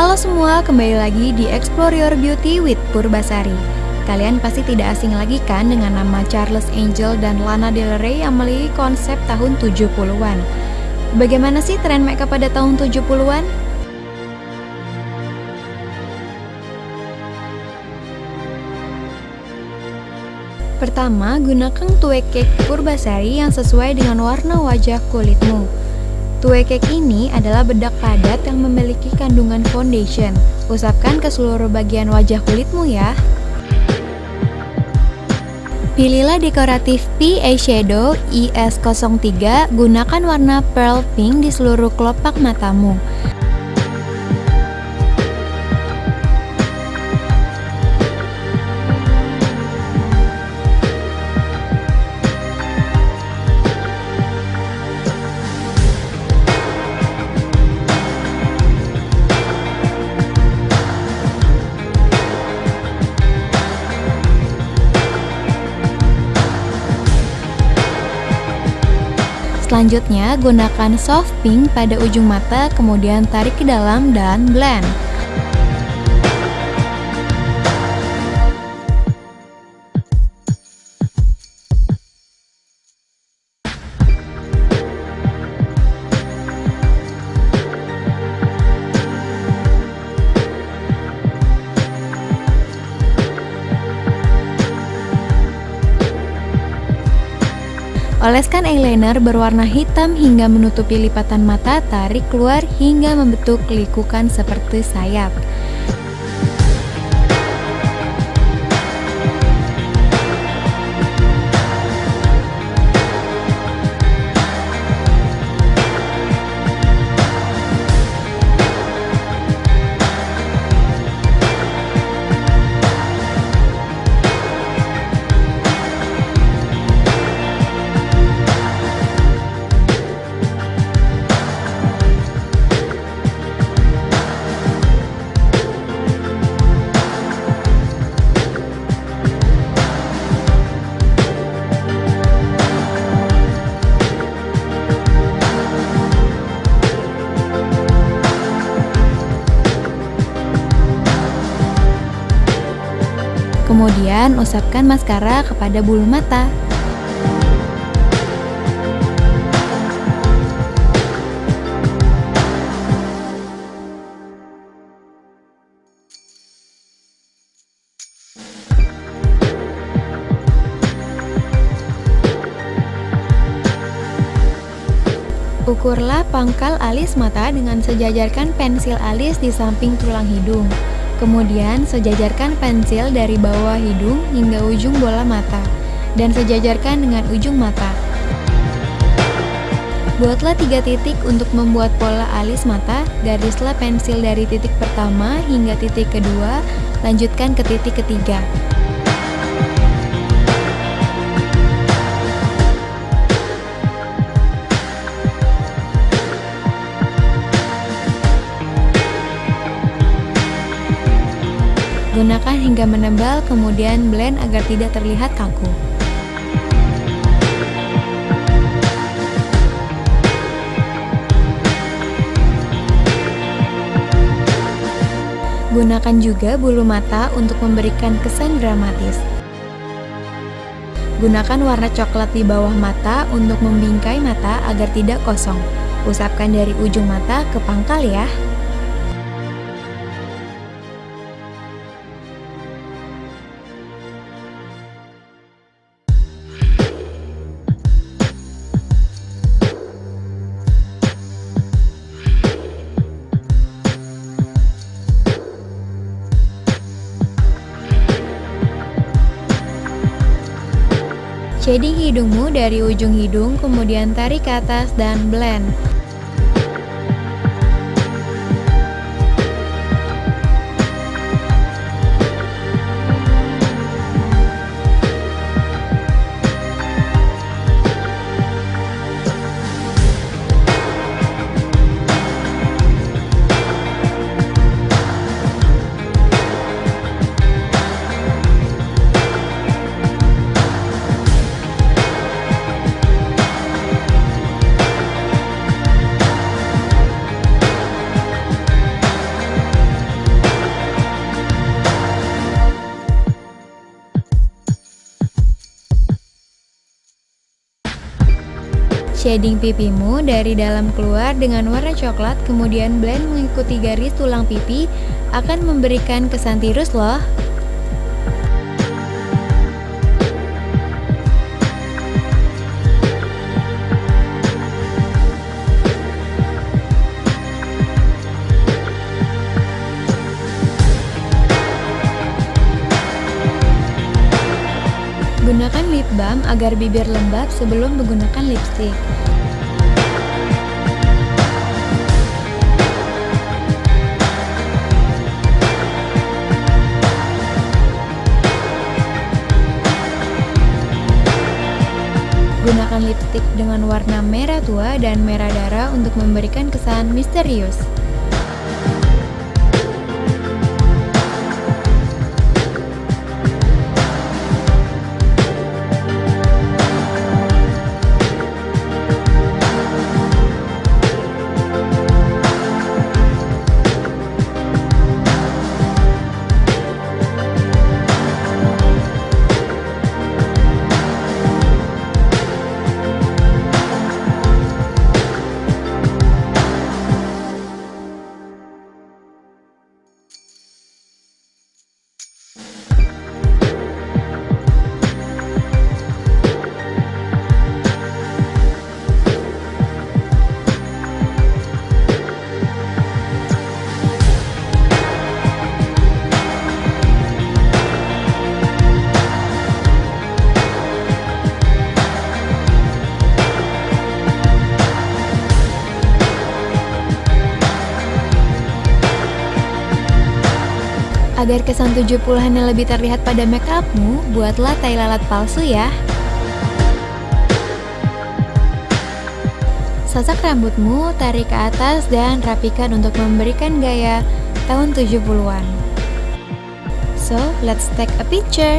Halo semua, kembali lagi di Explore Your Beauty with Purbasari. Kalian pasti tidak asing lagi kan dengan nama Charles Angel dan Lana Del Rey yang memiliki konsep tahun 70-an. Bagaimana sih tren makeup pada tahun 70-an? Pertama, gunakan tue cake Purbasari yang sesuai dengan warna wajah kulitmu. Tue cake ini adalah bedak padat yang memiliki kandungan foundation. Usapkan ke seluruh bagian wajah kulitmu ya. Pilihlah dekoratif P eyeshadow IS03, gunakan warna pearl pink di seluruh kelopak matamu. Selanjutnya, gunakan soft pink pada ujung mata, kemudian tarik ke dalam dan blend. Oleskan eyeliner berwarna hitam hingga menutupi lipatan mata, tarik keluar hingga membentuk likukan seperti sayap. Kemudian usapkan maskara kepada bulu mata. Ukurlah pangkal alis mata dengan sejajarkan pensil alis di samping tulang hidung. Kemudian sejajarkan pensil dari bawah hidung hingga ujung bola mata dan sejajarkan dengan ujung mata. Buatlah tiga titik untuk membuat pola alis mata, garislah pensil dari titik pertama hingga titik kedua, lanjutkan ke titik ketiga. Gunakan hingga menebal, kemudian blend agar tidak terlihat kaku. Gunakan juga bulu mata untuk memberikan kesan dramatis. Gunakan warna coklat di bawah mata untuk membingkai mata agar tidak kosong. Usapkan dari ujung mata ke pangkal ya. Shading hidungmu dari ujung hidung, kemudian tarik ke atas dan blend. Shading pipimu dari dalam keluar dengan warna coklat kemudian blend mengikuti garis tulang pipi akan memberikan kesan tirus loh. Gunakan lip balm agar bibir lembab sebelum menggunakan lipstick. Gunakan lipstick dengan warna merah tua dan merah darah untuk memberikan kesan misterius. Agar kesan 70-an yang lebih terlihat pada make upmu, buatlah tai lalat palsu ya. Sasak rambutmu, tarik ke atas dan rapikan untuk memberikan gaya tahun 70-an. So, let's take a picture.